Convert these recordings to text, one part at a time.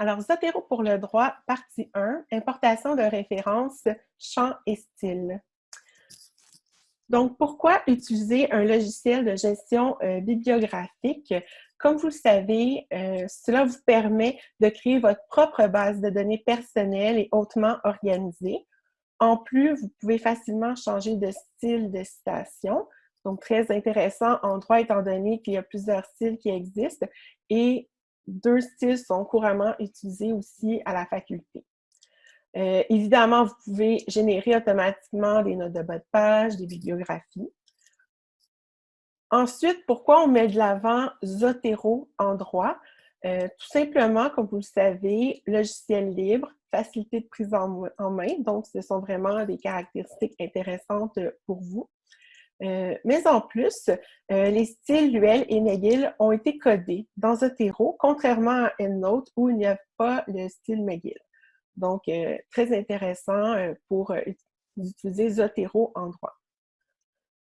Alors, Zotero pour le droit, partie 1, importation de références, champ et style. Donc, pourquoi utiliser un logiciel de gestion euh, bibliographique? Comme vous le savez, euh, cela vous permet de créer votre propre base de données personnelle et hautement organisée. En plus, vous pouvez facilement changer de style de citation. Donc, très intéressant en droit étant donné qu'il y a plusieurs styles qui existent et deux styles sont couramment utilisés aussi à la faculté. Euh, évidemment, vous pouvez générer automatiquement des notes de bas de page, des bibliographies. Ensuite, pourquoi on met de l'avant Zotero en droit? Euh, tout simplement, comme vous le savez, logiciel libre, facilité de prise en, en, main, donc ce sont vraiment des caractéristiques intéressantes pour vous. Euh, mais en plus, euh, les styles Luel et McGill ont été codés dans Zotero, contrairement à EndNote où il n'y a pas le style McGill. Donc, euh, très intéressant pour utiliser Zotero en droit.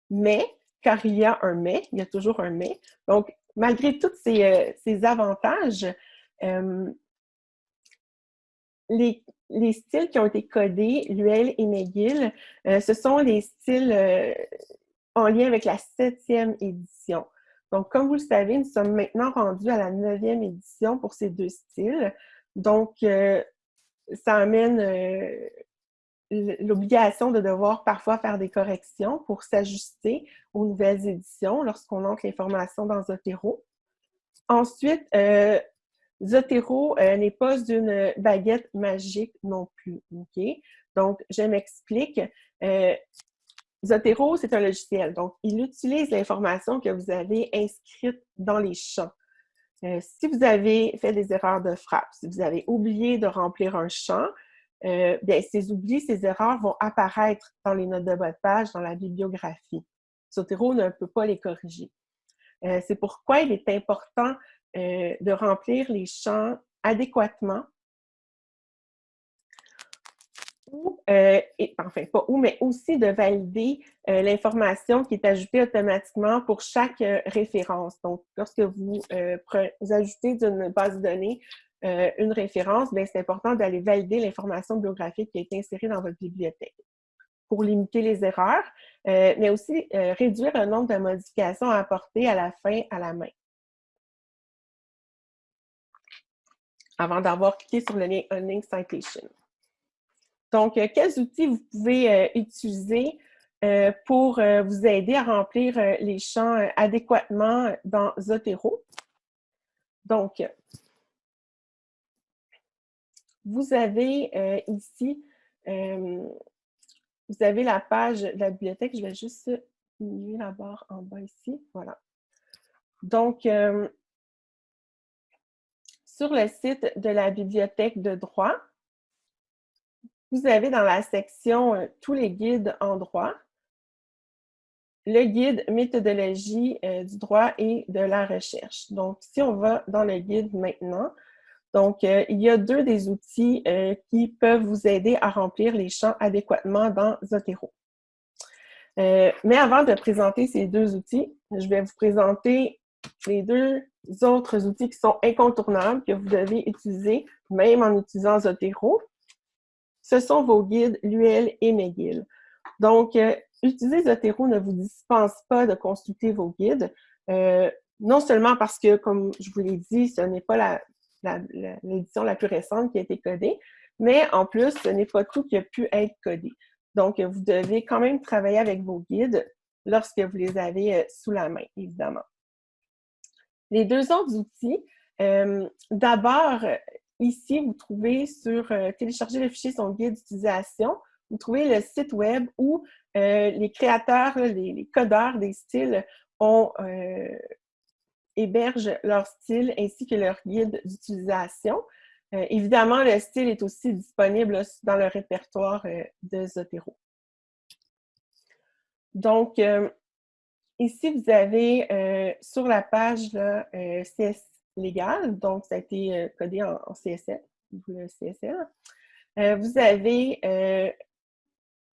Mais, car il y a un mais, il y a toujours un mais, donc malgré tous ces, avantages, les, les, styles qui ont été codés, Luel et McGill, ce sont les styles en lien avec la septième édition. Donc, comme vous le savez, nous sommes maintenant rendus à la neuvième édition pour ces deux styles. Donc, euh, ça amène euh, l'obligation de devoir parfois faire des corrections pour s'ajuster aux nouvelles éditions lorsqu'on entre l'information dans Zotero. Ensuite, euh, Zotero n'est pas une baguette magique non plus. Donc, je m'explique. Zotero, c'est un logiciel. Donc, il utilise l'information que vous avez inscrite dans les champs. Euh, si vous avez fait des erreurs de frappe, si vous avez oublié de remplir un champ, euh, bien, ces oublis, ces erreurs vont apparaître dans les notes de de page, dans la bibliographie. Zotero ne peut pas les corriger. Euh, c'est pourquoi il est important de remplir les champs adéquatement ou, euh, enfin pas ou, mais aussi de valider euh, l'information qui est ajoutée automatiquement pour chaque euh, référence. Donc, lorsque vous, vous ajoutez d'une base de données une référence, ben, c'est important d'aller valider l'information biographique qui a été insérée dans votre bibliothèque pour limiter les erreurs, mais aussi réduire le nombre de modifications à apporter à la fin à la main. Avant d'avoir cliqué sur le lien Unlink Citation. Donc, euh, quels outils vous pouvez euh, utiliser euh, pour vous aider à remplir les champs adéquatement dans Zotero? Donc, vous avez ici, vous avez la page de la bibliothèque. Je vais juste diminuer la barre en bas ici. Voilà. Donc, sur le site de la bibliothèque de droit, vous avez dans la section euh, tous les guides en droit, le guide méthodologie euh, du droit et de la recherche. Donc, si on va dans le guide maintenant, donc, euh, il y a deux des outils qui peuvent vous aider à remplir les champs adéquatement dans Zotero. mais avant de présenter ces deux outils, je vais vous présenter les deux autres outils qui sont incontournables que vous devez utiliser, même en utilisant Zotero ce sont vos guides Luel et McGill. Donc, euh, utiliser Zotero ne vous dispense pas de consulter vos guides, euh, non seulement parce que, comme je vous l'ai dit, ce n'est pas l'édition la, plus récente qui a été codée, mais en plus, ce n'est pas tout qui a pu être codé. Donc, vous devez quand même travailler avec vos guides lorsque vous les avez euh, sous la main, évidemment. Les deux autres outils, d'abord, Ici, vous trouvez sur euh, télécharger le fichier son guide d'utilisation, vous trouvez le site web où euh, les créateurs, les, codeurs des styles ont, euh, hébergent leur style ainsi que leur guide d'utilisation. évidemment, le style est aussi disponible dans le répertoire de Zotero. Donc, ici, vous avez sur la page là, CS légal, donc ça a été euh, codé en, CSL, le. Euh, vous avez euh,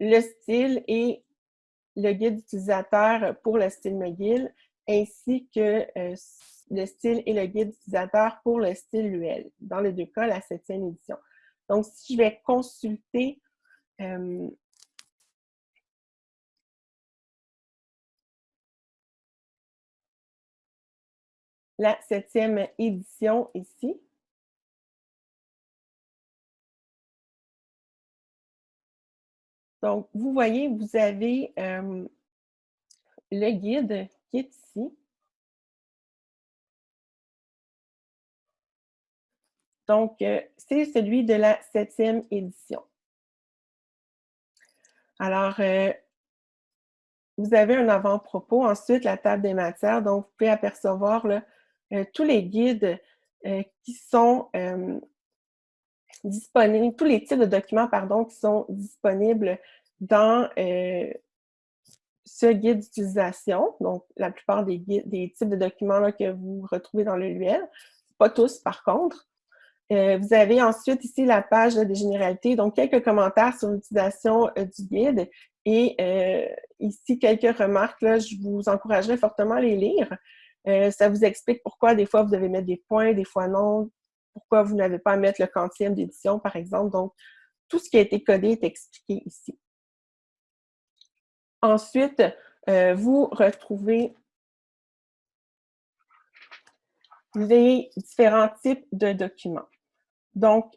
le style et le guide utilisateur pour le style McGill, ainsi que le style et le guide utilisateur pour le style UL. Dans les deux cas, la septième édition. Donc, si je vais consulter la septième édition ici, Donc, vous voyez, vous avez euh, le guide qui est ici. Donc, euh, c'est celui de la septième édition. Alors, euh, vous avez un avant-propos. Ensuite, la table des matières. Donc, vous pouvez apercevoir tous les guides qui sont disponibles, tous les types de documents, qui sont disponibles dans euh, ce guide d'utilisation. Donc, la plupart des, types de documents que vous retrouvez dans le LUL, pas tous par contre. Euh, vous avez ensuite ici la page des généralités, donc quelques commentaires sur l'utilisation euh, du guide et ici quelques remarques. Je vous encouragerais fortement à les lire. Ça vous explique pourquoi des fois vous devez mettre des points, des fois non, pourquoi vous n'avez pas à mettre le quantième d'édition, par exemple. Donc, tout ce qui a été codé est expliqué ici. Ensuite, euh, vous retrouvez les différents types de documents. Donc,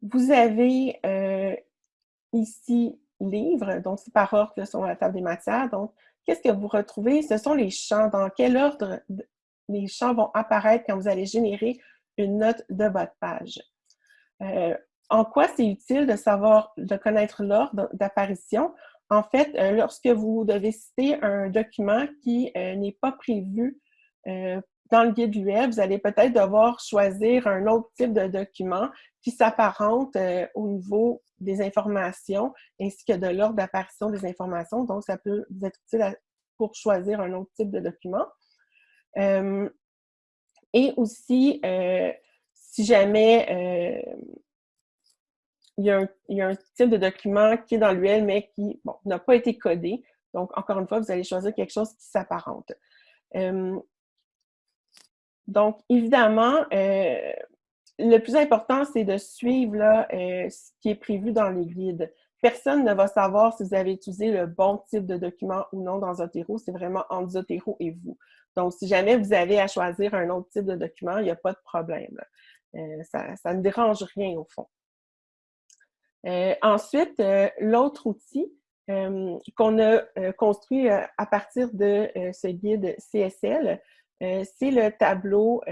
vous avez euh, ici livres, donc c'est par ordre sur la table des matières. Donc, qu'est-ce que vous retrouvez? Ce sont les champs. Dans quel ordre les champs vont apparaître quand vous allez générer une note de votre page? Euh, en quoi c'est utile de savoir, de connaître l'ordre d'apparition? En fait, euh, lorsque vous devez citer un document qui euh, n'est pas prévu dans le guide web, vous allez peut-être devoir choisir un autre type de document qui s'apparente au niveau des informations ainsi que de l'ordre d'apparition des informations. Donc, ça peut vous être utile pour choisir un autre type de document. Et aussi, euh, si jamais euh, il, y a un, type de document qui est dans l'UL, mais qui n'a pas été codé, donc encore une fois, vous allez choisir quelque chose qui s'apparente. Euh, donc, évidemment, le plus important, c'est de suivre là, ce qui est prévu dans les guides. Personne ne va savoir si vous avez utilisé le bon type de document ou non dans Zotero. C'est vraiment entre Zotero et vous. Donc, si jamais vous avez à choisir un autre type de document, il n'y a pas de problème. Euh, ça, ne dérange rien au fond. Euh, ensuite, euh, l'autre outil qu'on a construit à partir de ce guide CSL, c'est le tableau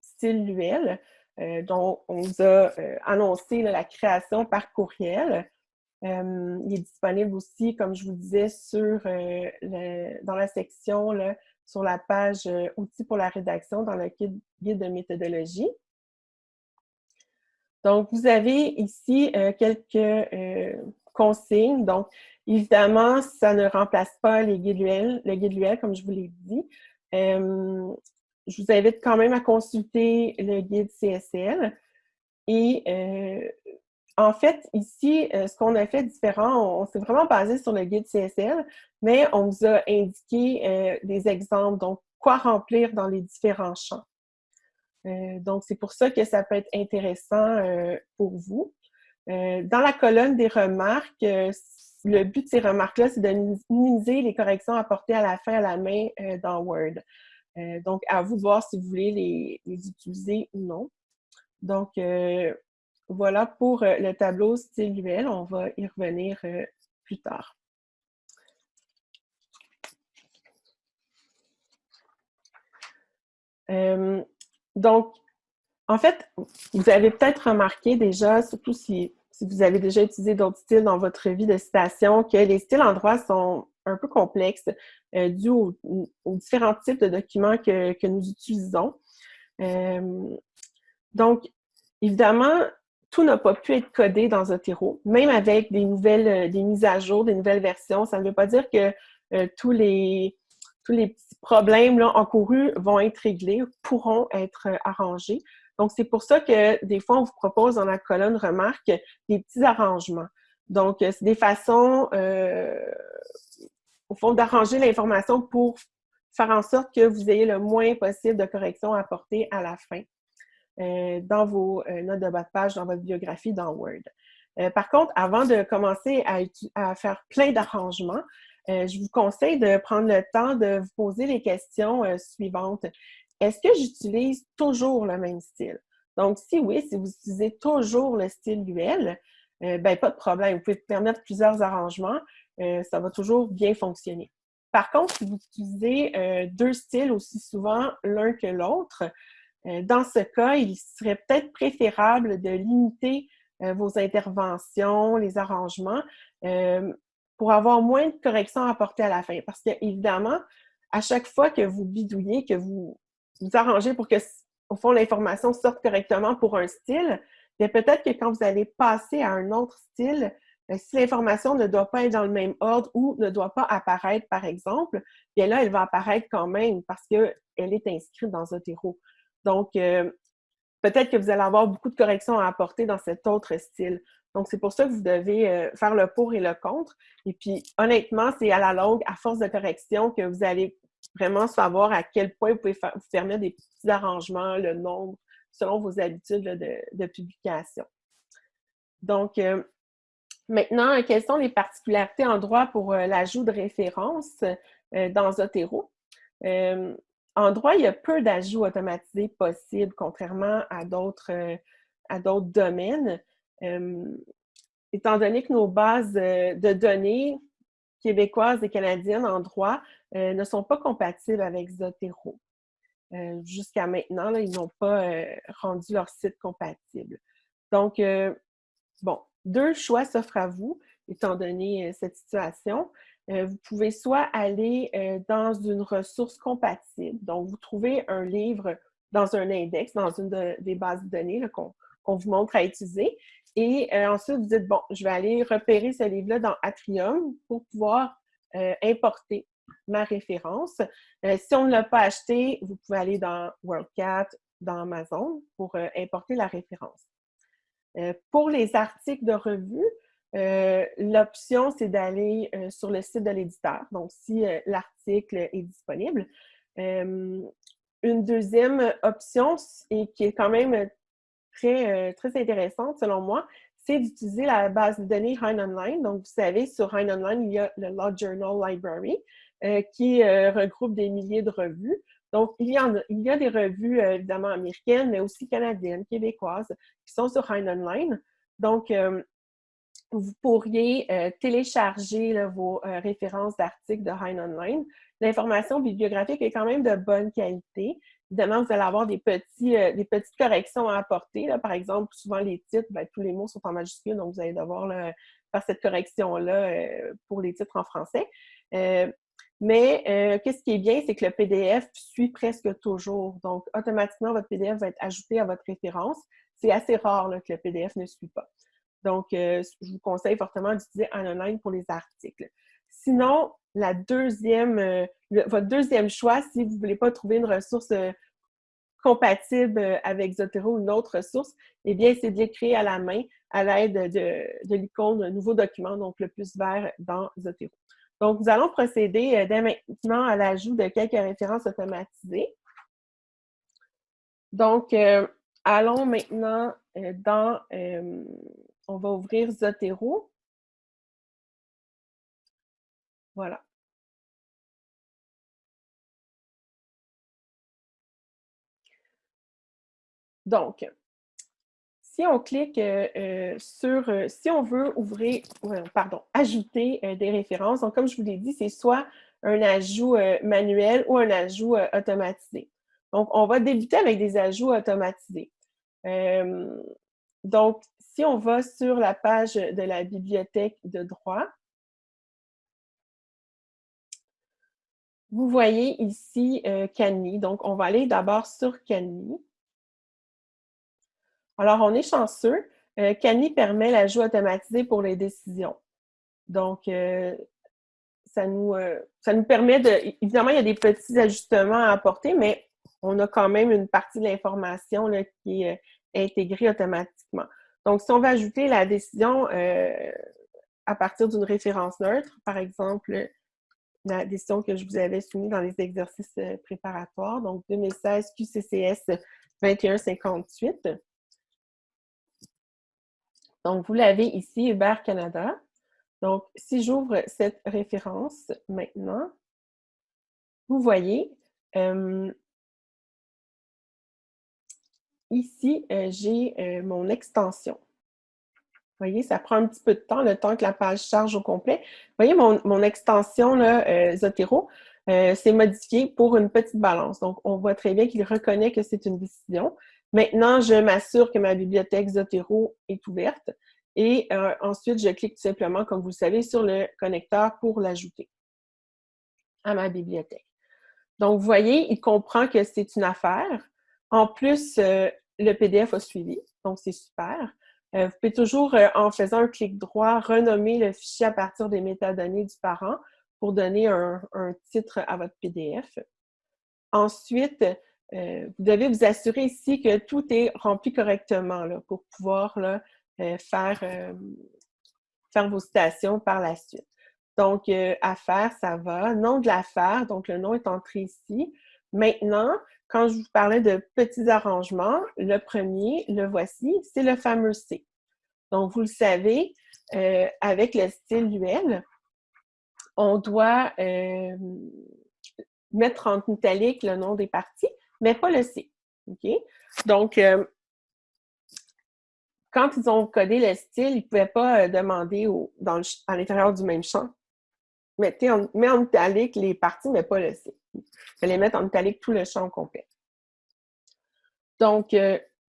style l'UL, dont on vous a annoncé la création par courriel. Euh, il est disponible aussi, comme je vous disais, sur, euh, dans la section, sur la page euh, Outils pour la rédaction dans le guide, de méthodologie. Donc, vous avez ici quelques Donc, évidemment, ça ne remplace pas les guides le guide UL, comme je vous l'ai dit. je vous invite quand même à consulter le guide CSL. Et en fait, ici, euh, ce qu'on a fait différent, on, s'est vraiment basé sur le guide CSL, mais on vous a indiqué euh, des exemples, donc quoi remplir dans les différents champs. Euh, donc, c'est pour ça que ça peut être intéressant pour vous. Dans la colonne des remarques, le but de ces remarques-là, c'est de minimiser les corrections apportées à la fin à la main dans Word. donc, à vous de voir si vous voulez les, les utiliser ou non. Donc, voilà pour euh, le tableau style UL. On va y revenir euh, plus tard. Euh, donc, en fait, vous avez peut-être remarqué déjà, surtout si, vous avez déjà utilisé d'autres styles dans votre vie de citation, que les styles en droit sont un peu complexes euh, dû aux, différents types de documents que, que nous utilisons. donc, évidemment, tout n'a pas pu être codé dans Zotero, même avec des nouvelles, euh, des mises à jour, des nouvelles versions. Ça ne veut pas dire que euh, tous, les, tous les petits problèmes encourus vont être réglés, pourront être euh, arrangés. Donc, c'est pour ça que des fois, on vous propose dans la colonne remarque des petits arrangements. Donc, c'est des façons, au fond, d'arranger l'information pour faire en sorte que vous ayez le moins possible de corrections à apporter à la fin euh, dans vos euh, notes de bas de page, dans votre biographie, dans Word. Euh, par contre, avant de commencer à, faire plein d'arrangements, je vous conseille de prendre le temps de vous poser les questions suivantes. Est-ce que j'utilise toujours le même style? Donc, si oui, si vous utilisez toujours le style UL, ben pas de problème. Vous pouvez permettre plusieurs arrangements. ça va toujours bien fonctionner. Par contre, si vous utilisez deux styles aussi souvent l'un que l'autre, euh, dans ce cas, il serait peut-être préférable de limiter euh, vos interventions, les arrangements, euh, pour avoir moins de corrections à apporter à la fin. Parce que, évidemment, à chaque fois que vous bidouillez, que vous vous arrangez pour que, au fond, l'information sorte correctement pour un style, bien peut-être que quand vous allez passer à un autre style, si l'information ne doit pas être dans le même ordre ou ne doit pas apparaître, par exemple, bien là, elle va apparaître quand même parce qu'elle est inscrite dans Zotero. Donc, euh, peut-être que vous allez avoir beaucoup de corrections à apporter dans cet autre style. Donc, c'est pour ça que vous devez euh, faire le pour et le contre. Et puis, honnêtement, c'est à la longue, à force de correction, que vous allez vraiment savoir à quel point vous pouvez faire, vous permettre des petits arrangements, le nombre, selon vos habitudes de, publication. Donc, euh, maintenant, quelles sont les particularités en droit pour l'ajout de références dans Zotero? En droit, il y a peu d'ajouts automatisés possibles, contrairement à d'autres euh, domaines. étant donné que nos bases euh, de données québécoises et canadiennes en droit euh, ne sont pas compatibles avec Zotero. Jusqu'à maintenant, ils n'ont pas rendu leur site compatible. Donc, bon, deux choix s'offrent à vous, étant donné cette situation. Euh, vous pouvez soit aller euh, dans une ressource compatible. Donc, vous trouvez un livre dans un index, dans une des bases de données qu'on vous montre à utiliser. Et euh, ensuite, vous dites, bon, je vais aller repérer ce livre-là dans Atrium pour pouvoir importer ma référence. si on ne l'a pas acheté, vous pouvez aller dans WorldCat, dans Amazon pour importer la référence. pour les articles de revue, euh, l'option, c'est d'aller euh, sur le site de l'éditeur, donc si euh, l'article est disponible. une deuxième option, et qui est quand même très, très intéressante selon moi, c'est d'utiliser la base de données Hein Online. Donc, vous savez, sur Hein Online, il y a le Law Journal Library qui regroupe des milliers de revues. Donc, il y, a, il y a des revues, évidemment, américaines, mais aussi canadiennes, québécoises, qui sont sur Hein Online. Donc, vous pourriez euh, télécharger vos euh, références d'articles de Hein Online. L'information bibliographique est quand même de bonne qualité. Évidemment, vous allez avoir des, petits, euh, des petites corrections à apporter. Par exemple, souvent les titres, ben, tous les mots sont en majuscule, donc vous allez devoir faire cette correction-là pour les titres en français. mais qu'est-ce qui est bien, c'est que le PDF suit presque toujours. Donc, automatiquement, votre PDF va être ajouté à votre référence. C'est assez rare que le PDF ne suit pas. Donc, euh, je vous conseille fortement d'utiliser online pour les articles. Sinon, la deuxième, euh, votre deuxième choix, si vous ne voulez pas trouver une ressource euh, compatible avec Zotero ou une autre ressource, eh bien, c'est de l'écrire à la main à l'aide de, de l'icône Nouveau document, donc le plus vert dans Zotero. Donc, nous allons procéder dès maintenant à l'ajout de quelques références automatisées. Donc, allons maintenant dans on va ouvrir Zotero. Voilà. Donc, si on clique euh, euh, sur, euh, si on veut ouvrir, pardon, ajouter des références, donc comme je vous l'ai dit, c'est soit un ajout manuel ou un ajout automatisé. Donc, on va débuter avec des ajouts automatisés. donc, si on va sur la page de la bibliothèque de droit, vous voyez ici euh, Donc, on va aller d'abord sur Canny. Alors, on est chanceux. Euh, permet l'ajout automatisé pour les décisions. Donc, euh, ça, nous, euh, ça nous permet de... Évidemment, il y a des petits ajustements à apporter, mais on a quand même une partie de l'information qui est intégrée automatiquement. Donc, si on va ajouter la décision euh, à partir d'une référence neutre, par exemple, la décision que je vous avais soumise dans les exercices euh, préparatoires, donc 2016 QCCS 2158. Donc, vous l'avez ici, Hubert Canada. Donc, si j'ouvre cette référence maintenant, vous voyez, euh, ici, euh, j'ai mon extension. Vous voyez, ça prend un petit peu de temps, le temps que la page charge au complet. Vous voyez, mon, extension là, euh, Zotero, euh, c'est modifié pour une petite balance. Donc, on voit très bien qu'il reconnaît que c'est une décision. Maintenant, je m'assure que ma bibliothèque Zotero est ouverte. Et euh, ensuite, je clique tout simplement, comme vous le savez, sur le connecteur pour l'ajouter à ma bibliothèque. Donc, vous voyez, il comprend que c'est une affaire. En plus, le PDF a suivi, donc c'est super. Euh, vous pouvez toujours, euh, en faisant un clic droit, renommer le fichier à partir des métadonnées du parent pour donner un, titre à votre PDF. Ensuite, euh, vous devez vous assurer ici que tout est rempli correctement pour pouvoir faire, faire vos citations par la suite. Donc, affaire, ça va. Nom de l'affaire, donc le nom est entré ici. Maintenant, quand je vous parlais de petits arrangements, le premier, le voici, c'est le fameux C. Donc, vous le savez, euh, avec le style UL, on doit euh, mettre en italique le nom des parties, mais pas le C. Donc, euh, quand ils ont codé le style, ils ne pouvaient pas demander dans à l'intérieur du même champ. Mettez en, mets en italique les parties, mais pas le C. Il fallait mettre en italique tout le champ complet. Donc,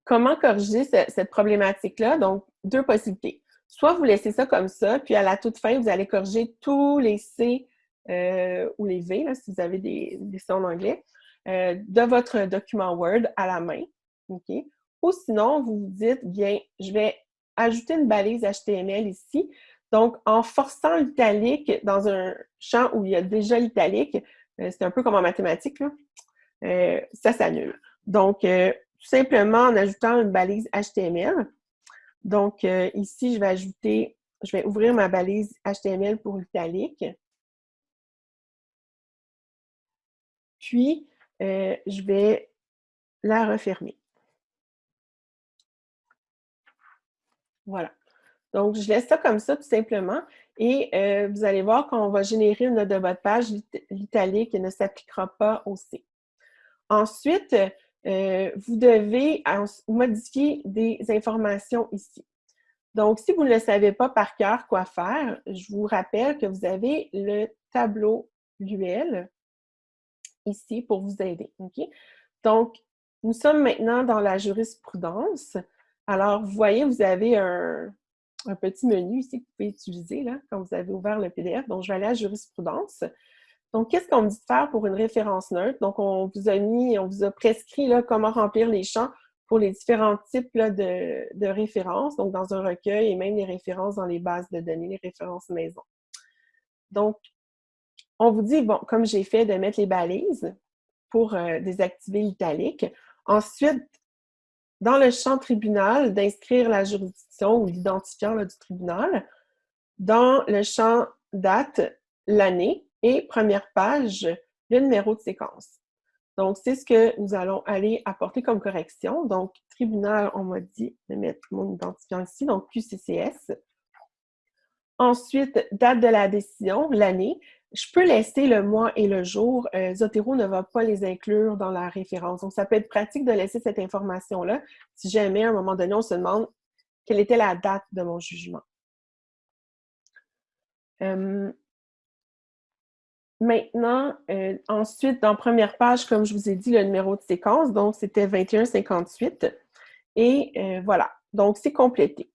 comment corriger cette problématique-là? Donc, deux possibilités. Soit vous laissez ça comme ça, puis à la toute fin, vous allez corriger tous les C euh, ou les V, si vous avez des, des en anglais, euh, de votre document Word à la main. Ou sinon, vous vous dites, bien, je vais ajouter une balise HTML ici. Donc, en forçant l'italique dans un champ où il y a déjà l'italique, euh, c'est un peu comme en mathématiques, ça s'annule. Donc, tout simplement en ajoutant une balise HTML, donc, euh, ici, je vais ajouter, je vais ouvrir ma balise HTML pour l'italique. Puis, euh, je vais la refermer. Voilà. Donc, je laisse ça comme ça, tout simplement. Et euh, vous allez voir qu'on va générer une note de votre page, l'italique ne s'appliquera pas au C. Ensuite, euh, vous devez modifier des informations ici. Donc, si vous ne le savez pas par cœur quoi faire, je vous rappelle que vous avez le tableau UL ici pour vous aider. Donc, nous sommes maintenant dans la jurisprudence. Alors, vous voyez, vous avez un, un petit menu ici que vous pouvez utiliser là, quand vous avez ouvert le PDF. Donc, je vais aller à jurisprudence. Donc, qu'est-ce qu'on me dit de faire pour une référence neutre? Donc, on vous a mis, on vous a prescrit là, comment remplir les champs pour les différents types de, références, donc dans un recueil et même les références dans les bases de données, les références maison. Donc, on vous dit, bon, comme j'ai fait, de mettre les balises pour euh, désactiver l'italique. Ensuite, dans le champ tribunal, d'inscrire la juridiction ou l'identifiant du tribunal. Dans le champ date, l'année et première page, le numéro de séquence. Donc, c'est ce que nous allons aller apporter comme correction. Donc, tribunal, on m'a dit de mettre mon identifiant ici, donc QCCS. Ensuite, date de la décision, l'année. Je peux laisser le mois et le jour. Euh, Zotero ne va pas les inclure dans la référence. Donc, ça peut être pratique de laisser cette information-là si jamais, à un moment donné, on se demande quelle était la date de mon jugement. Euh, Maintenant, euh, ensuite, dans première page, comme je vous ai dit, le numéro de séquence, donc c'était 2158. Et voilà, donc c'est complété.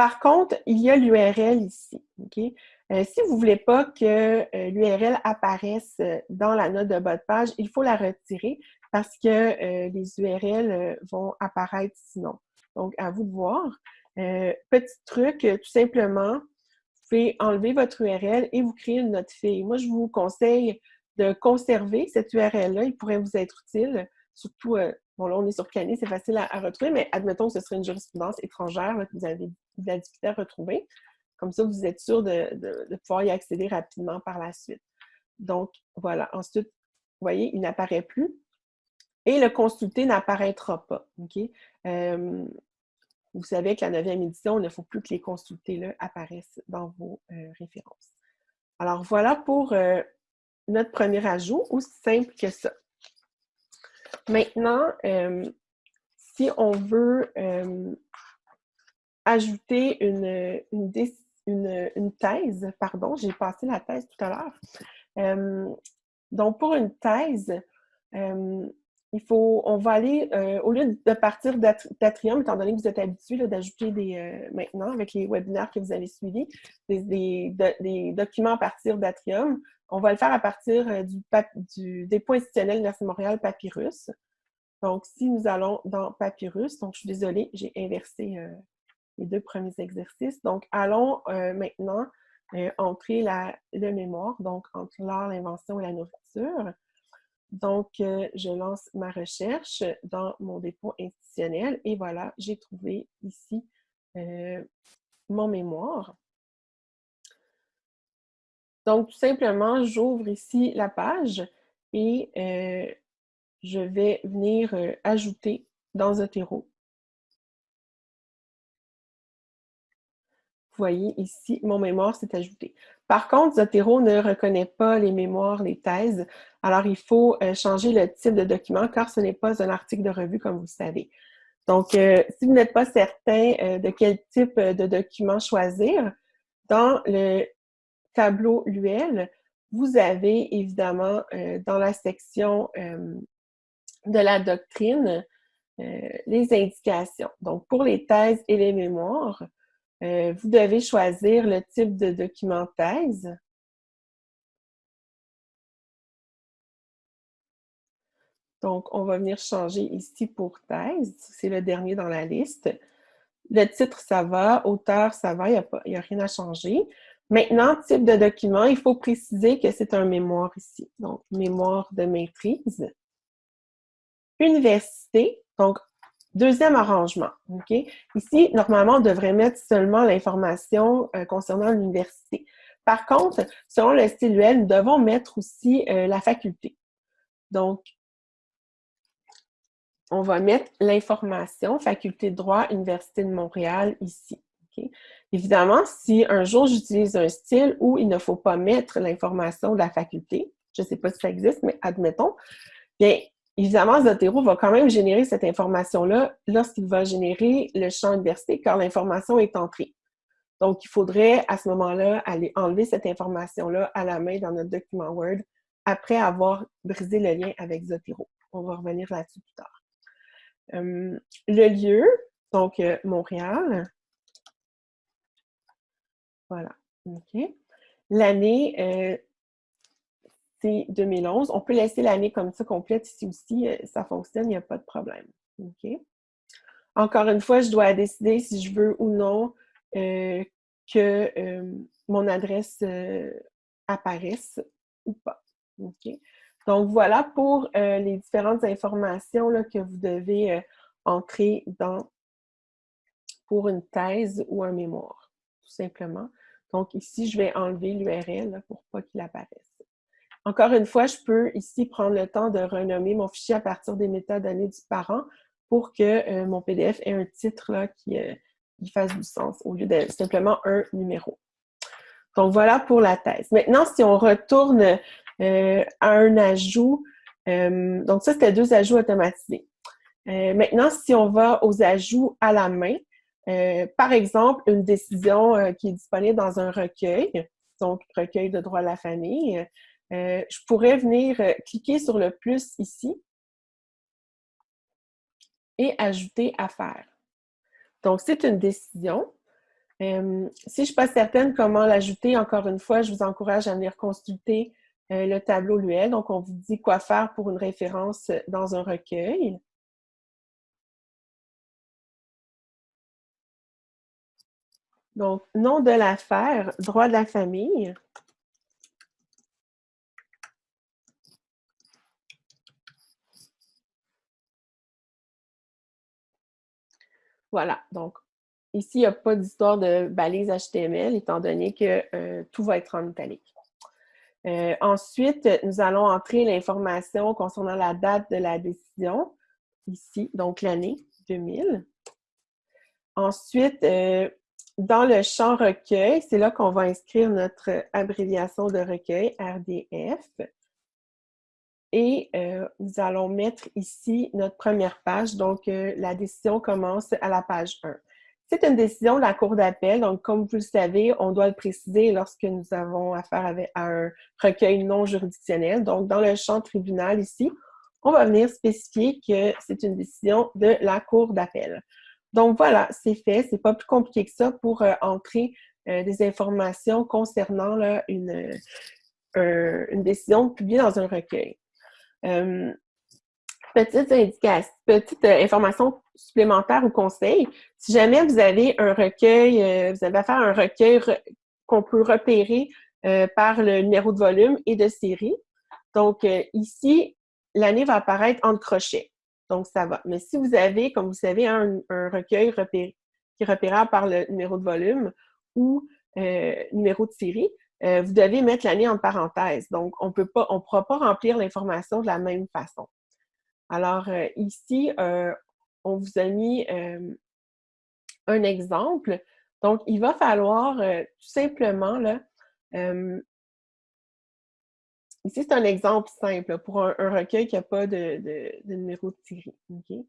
Par contre, il y a l'URL ici. OK? Si vous ne voulez pas que l'URL apparaisse dans la note de votre page, il faut la retirer parce que les URL vont apparaître sinon. Donc, à vous de voir. petit truc, tout simplement, pouvez enlever votre URL et vous créer une note fille. Moi, je vous conseille de conserver cette URL-là. Il pourrait vous être utile, surtout, euh, bon là, on est sur Canis, c'est facile à, retrouver, mais admettons que ce serait une jurisprudence étrangère que vous avez de la à retrouver. Comme ça, vous êtes sûr de, pouvoir y accéder rapidement par la suite. Donc, voilà. Ensuite, vous voyez, il n'apparaît plus. Et le consulter n'apparaîtra pas. Euh, vous savez que la neuvième édition, il ne faut plus que les consultés apparaissent dans vos euh, références. Alors, voilà pour euh, notre premier ajout, aussi simple que ça. Maintenant, si on veut ajouter une, une, thèse, pardon, j'ai passé la thèse tout à l'heure. donc, pour une thèse, il faut, on va aller, euh, au lieu de partir d'Atrium, étant donné que vous êtes habitué d'ajouter des, euh, maintenant, avec les webinaires que vous avez suivis, des, documents à partir d'Atrium, on va le faire à partir euh, du, du dépôt institutionnel Université Montréal Papyrus. Donc, si nous allons dans Papyrus, donc je suis désolée, j'ai inversé les deux premiers exercices. Donc, allons maintenant entrer la, le mémoire, donc entre l'art, l'invention et la nourriture. Donc, euh, je lance ma recherche dans mon dépôt institutionnel et voilà, j'ai trouvé ici euh, mon mémoire. Donc, tout simplement, j'ouvre ici la page et euh, je vais venir ajouter dans Zotero voyez ici, mon mémoire s'est ajouté. Par contre, Zotero ne reconnaît pas les mémoires, les thèses. Alors, il faut euh, changer le type de document car ce n'est pas un article de revue, comme vous savez. Donc, euh, si vous n'êtes pas certain euh, de quel type de document choisir, dans le tableau UL, vous avez évidemment dans la section de la doctrine les indications. Donc, pour les thèses et les mémoires, euh, vous devez choisir le type de document thèse. Donc, on va venir changer ici pour thèse. C'est le dernier dans la liste. Le titre, ça va. Auteur, ça va. Il n'y a, a, rien à changer. Maintenant, type de document, il faut préciser que c'est un mémoire ici. Donc, mémoire de maîtrise. Université. Donc, Deuxième arrangement? Ici, normalement, on devrait mettre seulement l'information euh, concernant l'université. Par contre, selon le style UL, nous devons mettre aussi euh, la faculté. Donc, on va mettre l'information Faculté de droit, Université de Montréal, ici. Évidemment, si un jour j'utilise un style où il ne faut pas mettre l'information de la faculté, je ne sais pas si ça existe, mais admettons, bien, Évidemment, Zotero va quand même générer cette information-là lorsqu'il va générer le champ université, car l'information est entrée. Donc, il faudrait à ce moment-là aller enlever cette information-là à la main dans notre document Word après avoir brisé le lien avec Zotero. On va revenir là-dessus plus tard. Euh, le lieu, donc euh, Montréal. Voilà. OK. L'année, euh, c'est 2011. On peut laisser l'année comme ça complète ici aussi, euh, ça fonctionne, il n'y a pas de problème. Encore une fois, je dois décider si je veux ou non euh, que euh, mon adresse apparaisse ou pas. Donc, voilà pour les différentes informations que vous devez entrer dans pour une thèse ou un mémoire, tout simplement. Donc, ici, je vais enlever l'URL pour pas qu'il apparaisse. Encore une fois, je peux ici prendre le temps de renommer mon fichier à partir des métadonnées du parent pour que euh, mon PDF ait un titre là, qui, euh, fasse du sens au lieu de simplement un numéro. Donc, voilà pour la thèse. Maintenant, si on retourne euh, à un ajout, donc ça, c'était deux ajouts automatisés. maintenant, si on va aux ajouts à la main, par exemple, une décision qui est disponible dans un recueil, donc recueil de droit à la famille, euh, je pourrais venir euh, cliquer sur le plus ici et ajouter à. Donc, c'est une décision. Euh, si je ne suis pas certaine comment l'ajouter, encore une fois, je vous encourage à venir consulter le tableau LUL. Donc, on vous dit quoi faire pour une référence dans un recueil. Donc, nom de l'affaire, droit de la famille. Voilà, donc ici, il n'y a pas d'histoire de balise HTML, étant donné que euh, tout va être en italique. Euh, ensuite, nous allons entrer l'information concernant la date de la décision, ici, donc l'année 2000. Ensuite, euh, dans le champ recueil, c'est là qu'on va inscrire notre abréviation de recueil, RDF. Et euh, nous allons mettre ici notre première page. Donc, la décision commence à la page 1. C'est une décision de la Cour d'appel, donc comme vous le savez, on doit le préciser lorsque nous avons affaire à un recueil non juridictionnel. Donc, dans le champ tribunal ici, on va venir spécifier que c'est une décision de la Cour d'appel. Donc voilà, c'est fait. C'est pas plus compliqué que ça pour euh, entrer euh, des informations concernant là, une, euh, une décision publiée dans un recueil. Petite indication, petite information supplémentaire ou conseil. Si jamais vous avez un recueil, euh, vous avez affaire à un recueil qu'on peut repérer euh, par le numéro de volume et de série. Donc, euh, ici, l'année va apparaître en crochet. Donc, ça va. Mais si vous avez, comme vous savez, un, recueil qui est repérable par le numéro de volume ou numéro de série, vous devez mettre l'année en parenthèse. Donc, on ne pourra pas remplir l'information de la même façon. Alors, ici, on vous a mis un exemple. Donc, il va falloir tout simplement, là, ici, c'est un exemple simple pour un, recueil qui n'a pas de, numéro de série.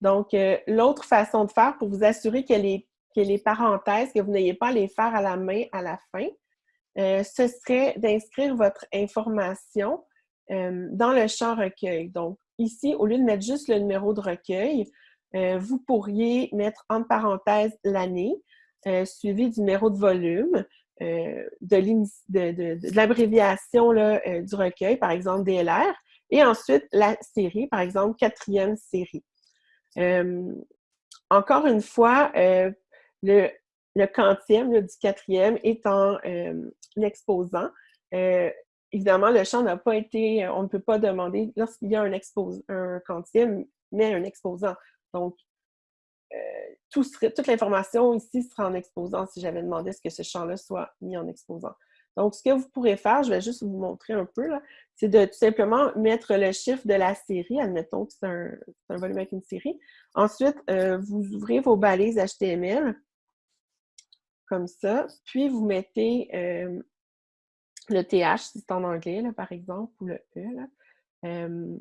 Donc, l'autre façon de faire pour vous assurer que les, que les parenthèses, que vous n'ayez pas à les faire à la main à la fin, ce serait d'inscrire votre information dans le champ recueil. Donc, ici, au lieu de mettre juste le numéro de recueil, euh, vous pourriez mettre en parenthèse l'année, euh, suivi du numéro de volume, euh, de l'abréviation du recueil, par exemple DLR, et ensuite la série, par exemple quatrième série. encore une fois, le, le quantième du quatrième étant l'exposant, évidemment, le champ n'a pas été, on ne peut pas demander, lorsqu'il y a un, un quantième, mais un exposant. Donc, euh, toute l'information ici sera en exposant si j'avais demandé ce que ce champ-là soit mis en exposant. Donc, ce que vous pourrez faire, je vais juste vous montrer un peu, c'est de tout simplement mettre le chiffre de la série, admettons que c'est un, volume avec une série. Ensuite, euh, vous ouvrez vos balises HTML, comme ça, puis vous mettez euh, le TH, si c'est en anglais, par exemple, ou le E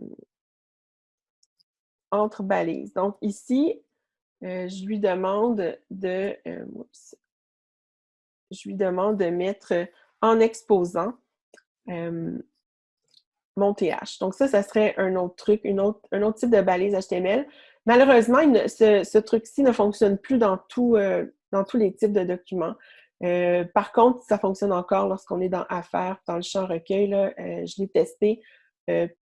entre balises. Donc ici, euh, je lui demande de, euh, je lui demande de mettre en exposant euh, mon TH. Donc ça, ça serait un autre truc, une autre, un autre type de balise HTML. Malheureusement, ce, truc-ci ne fonctionne plus dans, tout, dans tous les types de documents. par contre, ça fonctionne encore lorsqu'on est dans Affaires, dans le champ recueil. je l'ai testé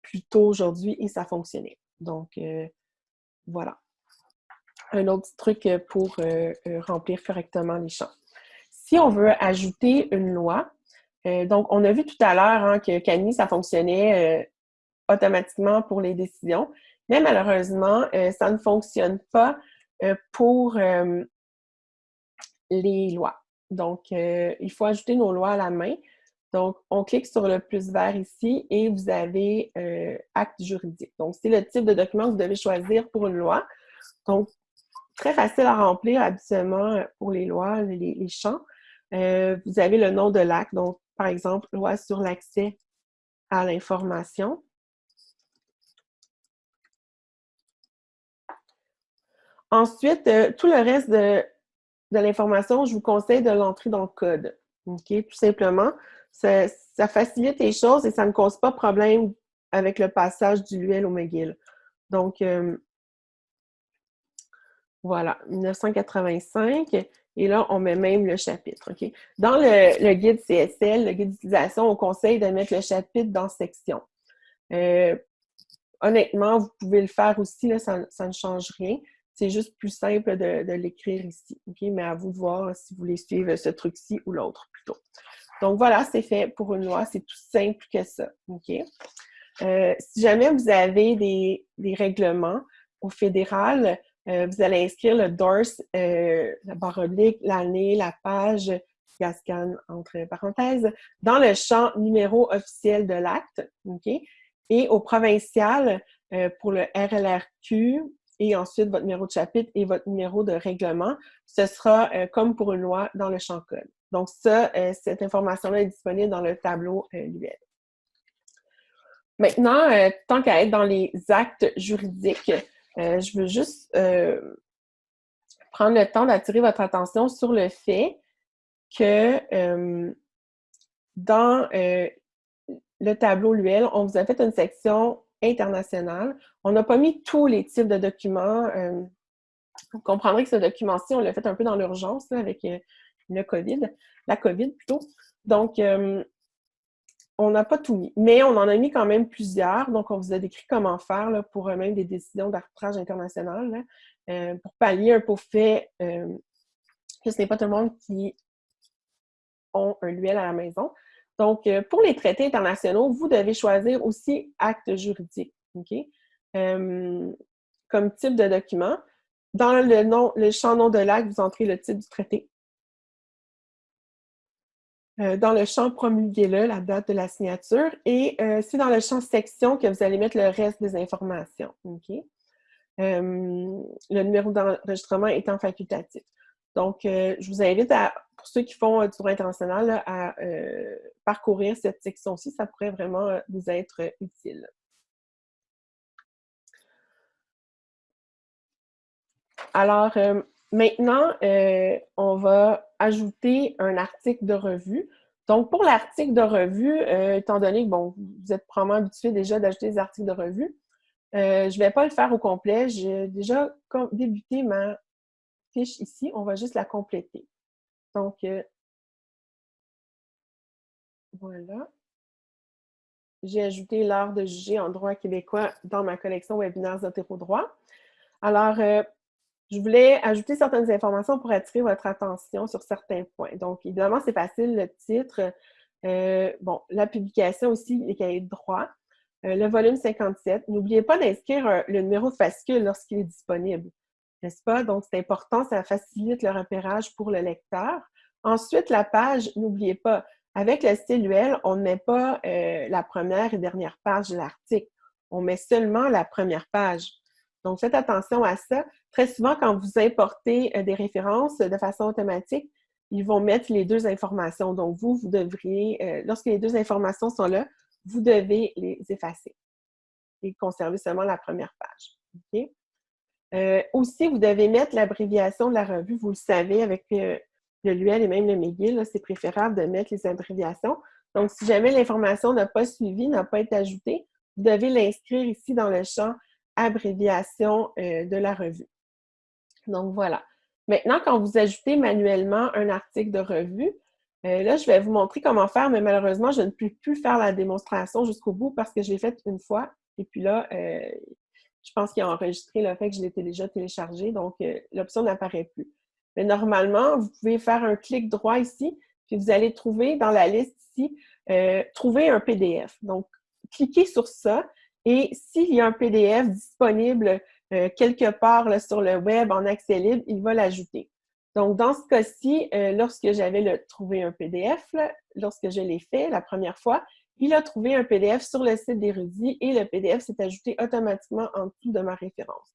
plus tôt aujourd'hui et ça fonctionnait. Donc, voilà. Un autre truc euh, pour euh, euh, remplir correctement les champs. Si on veut ajouter une loi, donc on a vu tout à l'heure hein, que Cani, ça fonctionnait automatiquement pour les décisions, mais malheureusement, ça ne fonctionne pas pour les lois. Donc, il faut ajouter nos lois à la main. Donc, on clique sur le plus vert ici et vous avez euh, acte juridique. Donc, c'est le type de document que vous devez choisir pour une loi. Donc, très facile à remplir habituellement pour les lois, les, champs. Euh, vous avez le nom de l'acte, donc par exemple, loi sur l'accès à l'information. Ensuite, euh, tout le reste de, de l'information, je vous conseille de l'entrer dans le code. OK? Tout simplement ça, facilite les choses et ça ne cause pas problème avec le passage du Luel au McGill. Donc, euh, voilà, 1985. Et là, on met même le chapitre. Dans le, guide CSL, le guide d'utilisation, on conseille de mettre le chapitre dans section. Euh, honnêtement, vous pouvez le faire aussi, là, ça, ne change rien. C'est juste plus simple de, l'écrire ici. Mais à vous de voir si vous voulez suivre ce truc-ci ou l'autre plutôt. Donc voilà, c'est fait pour une loi, c'est tout simple que ça. Euh, si jamais vous avez des, règlements au fédéral, vous allez inscrire le DORS, la barre oblique, l'année, la page, Gascan entre parenthèses, dans le champ numéro officiel de l'acte. Et au provincial, pour le RLRQ, et ensuite votre numéro de chapitre et votre numéro de règlement, ce sera comme pour une loi dans le champ code. Donc ça, cette information-là est disponible dans le tableau l'UL. Maintenant, tant qu'à être dans les actes juridiques, je veux juste prendre le temps d'attirer votre attention sur le fait que dans le tableau LUL, on vous a fait une section internationale. On n'a pas mis tous les types de documents. vous comprendrez que ce document-ci, on l'a fait un peu dans l'urgence avec le COVID, la COVID plutôt. Donc, on n'a pas tout mis, mais on en a mis quand même plusieurs. Donc, on vous a décrit comment faire pour même des décisions d'arbitrage international pour pallier un peu au fait que ce n'est pas tout le monde qui ont un LUL à la maison. Donc, euh, pour les traités internationaux, vous devez choisir aussi acte juridique, OK? Euh, comme type de document. Dans le, champ nom de l'acte, vous entrez le titre du traité. Euh, dans le champ promulgué-le, la date de la signature. Et c'est dans le champ section que vous allez mettre le reste des informations. Le numéro d'enregistrement étant facultatif. Donc, je vous invite à pour ceux qui font euh, du droit international, à euh, parcourir cette section-ci, ça pourrait vraiment euh, vous être utile. Alors, maintenant, on va ajouter un article de revue. Donc, pour l'article de revue, étant donné que bon, vous êtes probablement habitué déjà d'ajouter des articles de revue, je ne vais pas le faire au complet. J'ai déjà débuté ma fiche ici. On va juste la compléter. Donc, euh, voilà. J'ai ajouté l'art de juger en droit québécois dans ma collection Webinaires droit. Alors, euh, je voulais ajouter certaines informations pour attirer votre attention sur certains points. Donc, évidemment, c'est facile, le titre. Euh, bon, la publication aussi, les cahiers de droit. le volume 57. N'oubliez pas d'inscrire le numéro de fascicule lorsqu'il est disponible n'est-ce pas? Donc, c'est important, ça facilite le repérage pour le lecteur. Ensuite, la page, n'oubliez pas, avec le style UL, on ne met pas euh, la première et dernière page de l'article. On met seulement la première page. Donc, faites attention à ça. Très souvent, quand vous importez euh, des références de façon automatique, ils vont mettre les deux informations. Donc, vous, vous devriez, euh, lorsque les deux informations sont là, vous devez les effacer et conserver seulement la première page. Euh, aussi, vous devez mettre l'abréviation de la revue. Vous le savez, avec euh, le LUL et même le McGill, c'est préférable de mettre les abréviations. Donc, si jamais l'information n'a pas suivi, n'a pas été ajoutée, vous devez l'inscrire ici dans le champ abréviation euh, de la revue. Donc, voilà. Maintenant, quand vous ajoutez manuellement un article de revue, là, je vais vous montrer comment faire, mais malheureusement, je ne peux plus faire la démonstration jusqu'au bout parce que je l'ai faite une fois. Et puis là, je pense qu'il a enregistré le fait que je l'étais déjà téléchargé, donc euh, l'option n'apparaît plus. Mais normalement, vous pouvez faire un clic droit ici, puis vous allez trouver dans la liste ici, euh, trouver un PDF. Donc, cliquez sur ça et s'il y a un PDF disponible euh, quelque part sur le web en accès libre, il va l'ajouter. Donc, dans ce cas-ci, lorsque j'avais trouvé un PDF, lorsque je l'ai fait la première fois, il a trouvé un PDF sur le site d'Érudit et le PDF s'est ajouté automatiquement en dessous de ma référence.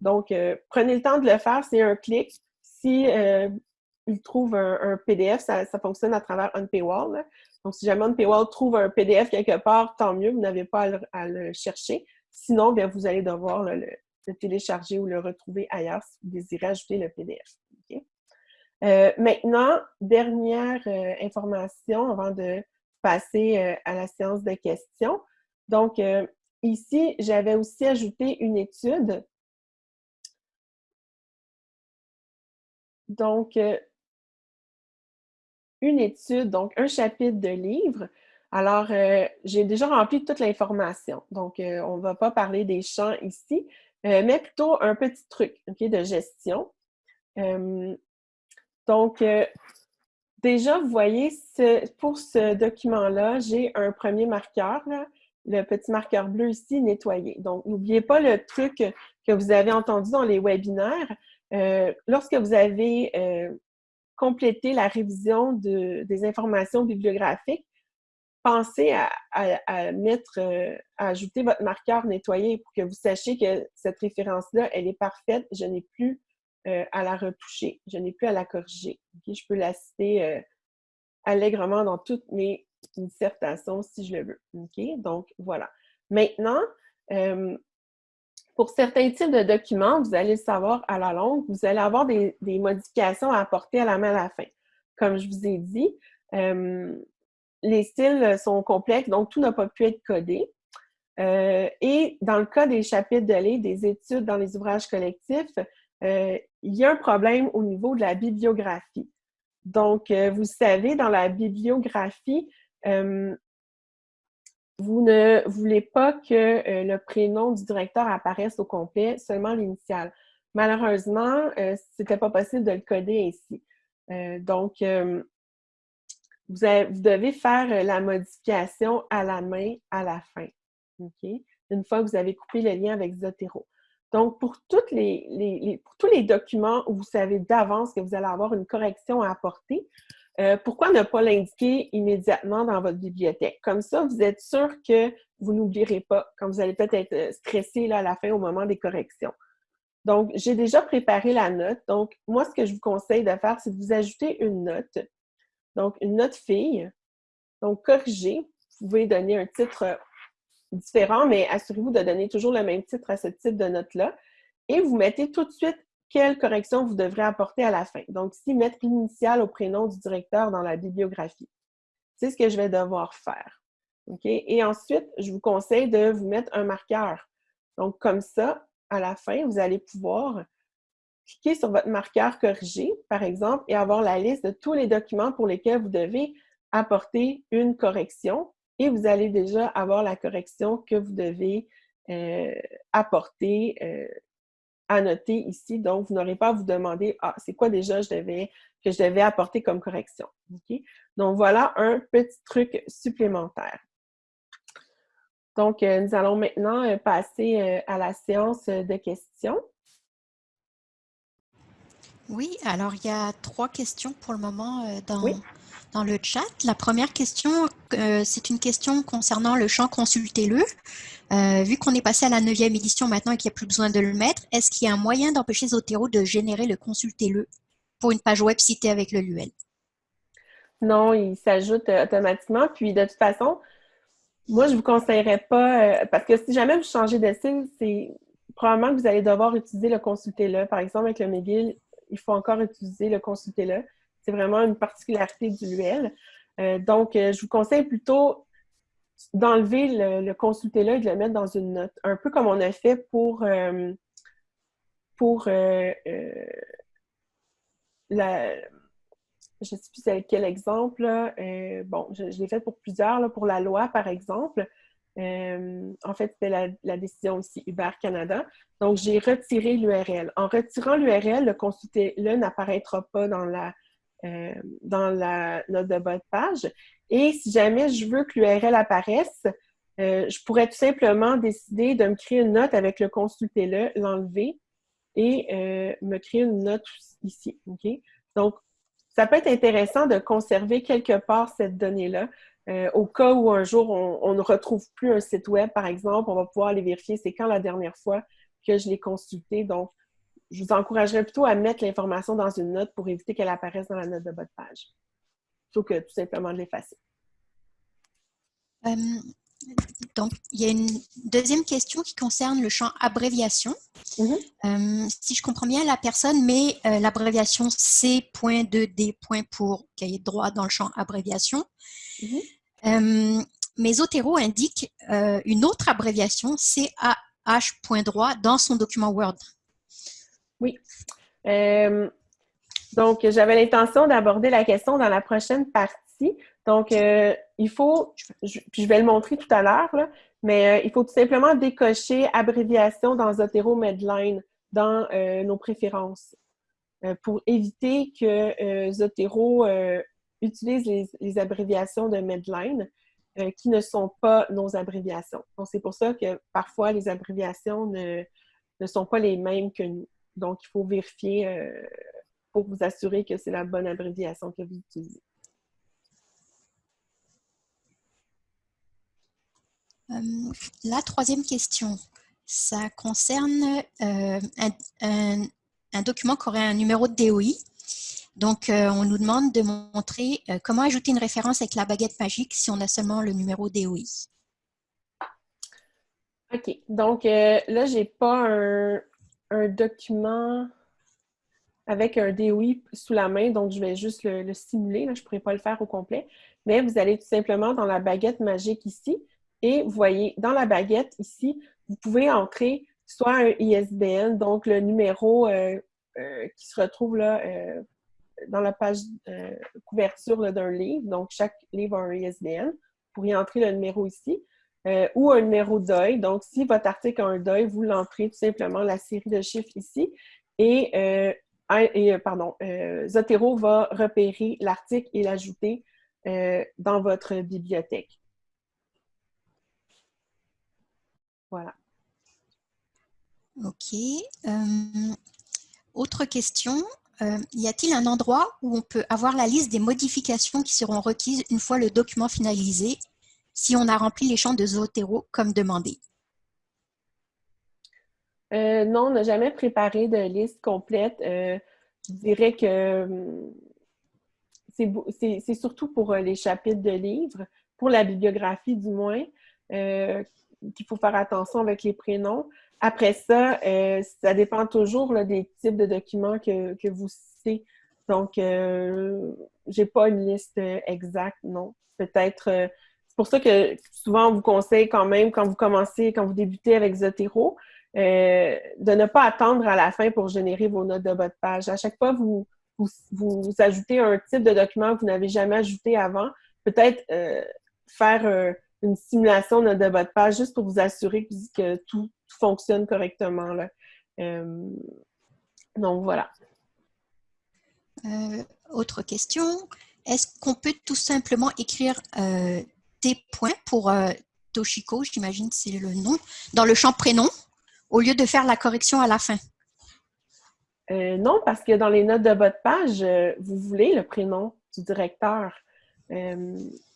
Donc, euh, prenez le temps de le faire, c'est un clic. Si euh, il trouve un, PDF, ça, fonctionne à travers OnPaywall. Donc, si jamais OnPaywall trouve un PDF quelque part, tant mieux, vous n'avez pas à le, chercher. Sinon, bien, vous allez devoir le, télécharger ou le retrouver ailleurs si vous désirez ajouter le PDF. Euh, maintenant, dernière information avant de passer euh, à la séance de questions. Donc, euh, ici, j'avais aussi ajouté une étude. Donc, euh, une étude, donc un chapitre de livre. Alors, j'ai déjà rempli toute l'information. Donc, on ne va pas parler des champs ici, mais plutôt un petit truc de gestion. donc, Déjà, vous voyez, pour ce document-là, j'ai un premier marqueur, le petit marqueur bleu ici, nettoyer. Donc, n'oubliez pas le truc que vous avez entendu dans les webinaires, lorsque vous avez complété la révision des informations bibliographiques, pensez à, mettre, à ajouter votre marqueur nettoyé pour que vous sachiez que cette référence-là, elle est parfaite. Je n'ai plus à la retoucher. Je n'ai plus à la corriger. Je peux la citer allègrement dans toutes mes dissertations si je le veux. Donc, voilà. Maintenant, pour certains types de documents, vous allez le savoir à la longue, vous allez avoir des, modifications à apporter à la main à la fin. Comme je vous ai dit, les styles sont complexes, donc tout n'a pas pu être codé. et dans le cas des chapitres de lait, des études dans les ouvrages collectifs, il y a un problème au niveau de la bibliographie. Donc, vous savez, dans la bibliographie, vous ne voulez pas que euh, le prénom du directeur apparaisse au complet, seulement l'initiale. Malheureusement, euh, ce n'était pas possible de le coder ainsi. Euh, donc, vous, devez faire la modification à la main à la fin. Une fois que vous avez coupé le lien avec Zotero. Donc, pour, tous les documents où vous savez d'avance que vous allez avoir une correction à apporter, euh, pourquoi ne pas l'indiquer immédiatement dans votre bibliothèque? Comme ça, vous êtes sûr que vous n'oublierez pas quand vous allez peut-être être euh, stressé là, à la fin au moment des corrections. Donc, j'ai déjà préparé la note. Donc, moi, ce que je vous conseille de faire, c'est de vous ajouter une note. Donc, une note fille. Donc, corrigez. Vous pouvez donner un titre euh, différent, mais assurez-vous de donner toujours le même titre à ce type de note-là. Et vous mettez tout de suite quelle correction vous devrez apporter à la fin. Donc, ici, mettre l'initiale au prénom du directeur dans la bibliographie. C'est ce que je vais devoir faire. Et ensuite, je vous conseille de vous mettre un marqueur. Donc, comme ça, à la fin, vous allez pouvoir cliquer sur votre marqueur corrigé, par exemple, et avoir la liste de tous les documents pour lesquels vous devez apporter une correction. Et vous allez déjà avoir la correction que vous devez euh, apporter euh, à noter ici. Donc, vous n'aurez pas à vous demander, ah, c'est quoi déjà je devais, que je devais apporter comme correction. Donc, voilà un petit truc supplémentaire. Donc, euh, nous allons maintenant euh, passer euh, à la séance de questions. Oui, alors il y a trois questions pour le moment dans, dans le chat. La première question, c'est une question concernant le champ Consultez-le. Euh, vu qu'on est passé à la neuvième édition maintenant et qu'il n'y a plus besoin de le mettre, est-ce qu'il y a un moyen d'empêcher Zotero de générer le consultez-le pour une page web citée avec le LUL? Non, il s'ajoute euh, automatiquement. Puis de toute façon, moi, je vous conseillerais pas, euh, parce que si jamais vous changez de style, c'est probablement que vous allez devoir utiliser le consultez-le. Par exemple, avec le McGill, il faut encore utiliser le consultez-le. C'est vraiment une particularité du LUL. donc, je vous conseille plutôt d'enlever le, consulter-là et de le mettre dans une note. Un peu comme on a fait pour, euh, euh, euh, la... Je ne sais plus quel exemple. bon, je, l'ai fait pour plusieurs. pour la loi, par exemple. en fait, c'était la, décision aussi Uber Canada. Donc, j'ai retiré l'URL. En retirant l'URL, le consulter-là n'apparaîtra pas dans la, dans la note de de page. Et si jamais je veux que l'URL apparaisse, euh, je pourrais tout simplement décider de me créer une note avec le consulter-le, l'enlever et euh, me créer une note ici. Donc, ça peut être intéressant de conserver quelque part cette donnée-là. Euh, au cas où un jour on, ne retrouve plus un site web, par exemple, on va pouvoir aller vérifier c'est quand la dernière fois que je l'ai consulté. Donc, je vous encouragerais plutôt à mettre l'information dans une note pour éviter qu'elle apparaisse dans la note de votre page que tout simplement de l'effacer. Euh, donc, il y a une deuxième question qui concerne le champ abréviation. Mm-hmm. Euh, si je comprends bien, la personne met euh, l'abréviation C.2D. pour cahier de droit dans le champ abréviation. Mm-hmm. mais Zotero indique une autre abréviation, CAH.droit, dans son document Word. Oui. Donc, j'avais l'intention d'aborder la question dans la prochaine partie. Donc, euh, il faut, je, puis je vais le montrer tout à l'heure, mais euh, il faut tout simplement décocher abréviation dans Zotero Medline dans euh, nos préférences pour éviter que Zotero utilise les, abréviations de Medline qui ne sont pas nos abréviations. Donc, c'est pour ça que parfois les abréviations ne sont pas les mêmes que nous. Donc, il faut vérifier euh, pour vous assurer que c'est la bonne abréviation que vous utilisez. Euh, la troisième question, ça concerne euh, un, document qui aurait un numéro de DOI. Donc, on nous demande de montrer comment ajouter une référence avec la baguette magique si on a seulement le numéro DOI. OK. Donc, là, je n'ai pas un, un document avec un DOI sous la main, donc je vais juste le, simuler, je ne pourrais pas le faire au complet, mais vous allez tout simplement dans la baguette magique ici, et vous voyez, dans la baguette ici, vous pouvez entrer soit un ISBN, donc le numéro euh, euh, qui se retrouve là euh, dans la page couverture d'un livre, donc chaque livre a un ISBN, vous pourriez entrer le numéro ici, euh, ou un numéro deuil. Donc, si votre article a un deuil, vous l'entrez tout simplement la série de chiffres ici. Et, euh, euh, pardon, Zotero va repérer l'article et l'ajouter dans votre bibliothèque. Voilà. OK. autre question. y a-t-il un endroit où on peut avoir la liste des modifications qui seront requises une fois le document finalisé? Si on a rempli les champs de Zotero comme demandé? Euh, non, on n'a jamais préparé de liste complète. euh, je dirais que hum, c'est surtout pour euh, les chapitres de livres, pour la bibliographie du moins, qu'il faut faire attention avec les prénoms. Après ça, ça dépend toujours des types de documents que, que vous citez. Donc, je n'ai pas une liste exacte, non. Peut-être c'est pour ça que souvent, on vous conseille quand même, quand vous commencez, quand vous débutez avec Zotero, euh, de ne pas attendre à la fin pour générer vos notes de de page. À chaque fois, vous, vous, ajoutez un type de document que vous n'avez jamais ajouté avant. Peut-être euh, faire euh, une simulation de notes de de page juste pour vous assurer que, tout, fonctionne correctement. Donc, voilà. autre question. Est-ce qu'on peut tout simplement écrire points pour euh, Toshiko, j'imagine c'est le nom, dans le champ prénom, au lieu de faire la correction à la fin? Euh, non, parce que dans les notes de votre page, euh, vous voulez le prénom du directeur.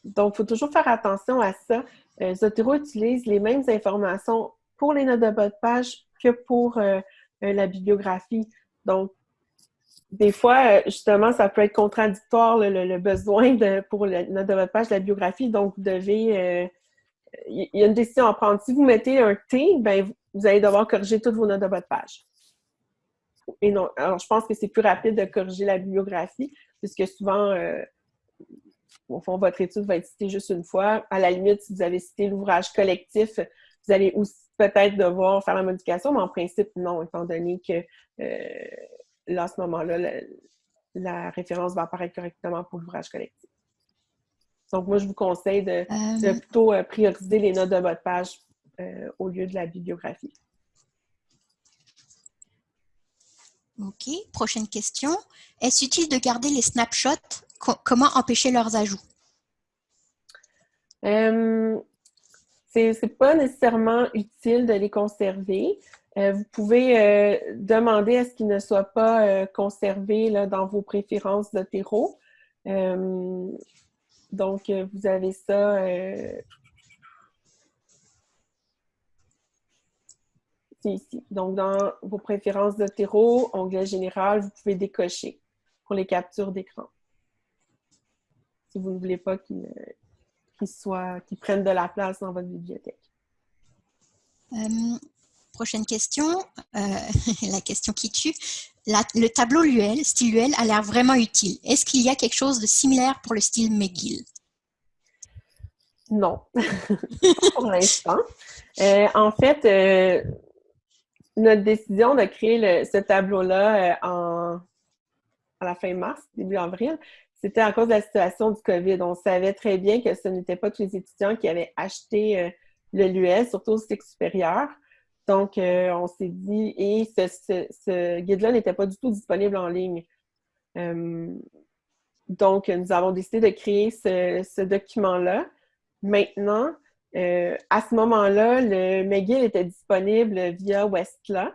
donc, il faut toujours faire attention à ça. Zotero utilise les mêmes informations pour les notes de votre page que pour la bibliographie. Donc, des fois, euh, justement, ça peut être contradictoire le, besoin de, pour le, de votre page de la biographie. Donc, vous devez. il euh, y a une décision à prendre. Si vous mettez un T, ben, vous allez devoir corriger toutes vos notes de votre page. Et non, alors je pense que c'est plus rapide de corriger la bibliographie, puisque souvent, euh, au fond, votre étude va être citée juste une fois. À la limite, si vous avez cité l'ouvrage collectif, vous allez aussi peut-être devoir faire la modification, mais en principe, non, étant donné que là, à ce moment-là, la, référence va apparaître correctement pour l'ouvrage collectif. Donc, moi, je vous conseille de, euh, plutôt euh, prioriser les notes de votre page euh, au lieu de la bibliographie. OK. Prochaine question. Est-ce utile de garder les snapshots? comment empêcher leurs ajouts? Euh, c'est pas nécessairement utile de les conserver. Euh, vous pouvez euh, demander à ce qu'il ne soit pas euh, conservé dans vos préférences de terreau. donc, vous avez ça. C'est ici. Donc, dans vos préférences de terreau, onglet général, vous pouvez décocher pour les captures d'écran. Si vous ne voulez pas qu'ils prennent de la place dans votre bibliothèque. Prochaine question, euh, la question qui tue. le tableau Luel, style Luel, a l'air vraiment utile. Est-ce qu'il y a quelque chose de similaire pour le style McGill? Non, pour l'instant. Euh, en fait, euh, notre décision de créer ce tableau-là à la fin mars, début avril, c'était à cause de la situation du COVID. On savait très bien que ce n'était pas tous les étudiants qui avaient acheté le LUL, surtout au cycle supérieur. Donc, euh, on s'est dit, et ce, guide-là n'était pas du tout disponible en ligne. Euh, donc, nous avons décidé de créer ce, document-là. Maintenant, euh, à ce moment-là, le McGill était disponible via Westla.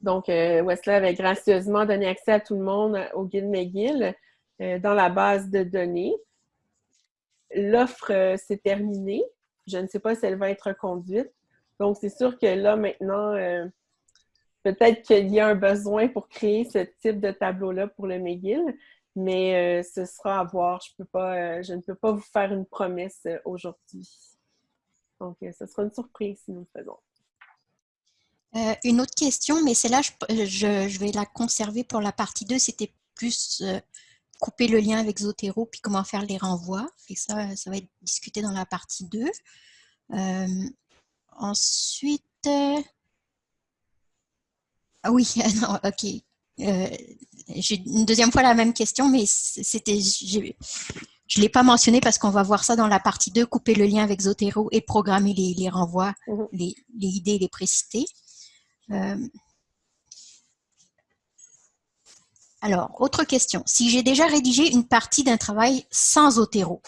donc, Wesley avait gracieusement donné accès à tout le monde au guide McGill dans la base de données. L'offre s'est terminée. Je ne sais pas si elle va être conduite. Donc, c'est sûr que là, maintenant, peut-être qu'il y a un besoin pour créer ce type de tableau-là pour le McGill, mais ce sera à voir. Je, pas, je ne peux pas vous faire une promesse aujourd'hui. Donc, euh, ce sera une surprise si nous le faisons. Euh, une autre question, mais celle-là, je, vais la conserver pour la partie 2. C'était plus euh, couper le lien avec Zotero, puis comment faire les renvois. Et ça, ça va être discuté dans la partie 2. ensuite... Ah oui, ok. J'ai une deuxième fois la même question, mais c'était je ne l'ai pas mentionné parce qu'on va voir ça dans la partie 2, couper le lien avec Zotero et programmer les, renvois, mhm. les, idées et les précités. Euh, alors, autre question. Si j'ai déjà rédigé une partie d'un travail sans Zotero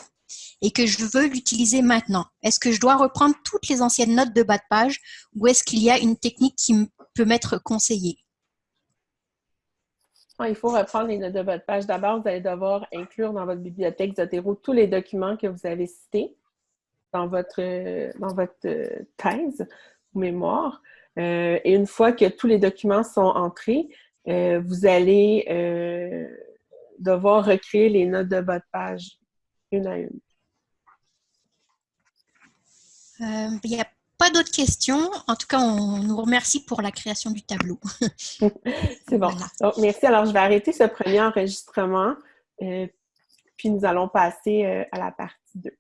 et que je veux l'utiliser maintenant, est-ce que je dois reprendre toutes les anciennes notes de bas de page ou est-ce qu'il y a une technique qui peut m'être conseillée? Il faut reprendre les notes de votre page. D'abord, vous allez devoir inclure dans votre bibliothèque Zotero tous les documents que vous avez cités dans votre, dans votre euh, thèse ou mémoire. Euh, et une fois que tous les documents sont entrés, euh, vous allez devoir recréer les notes de votre page une à une. Il y a pas d'autres questions. En tout cas, on nous remercie pour la création du tableau. C'est bon. merci. Alors, je vais arrêter ce premier enregistrement, euh, puis nous allons passer euh, à la partie 2.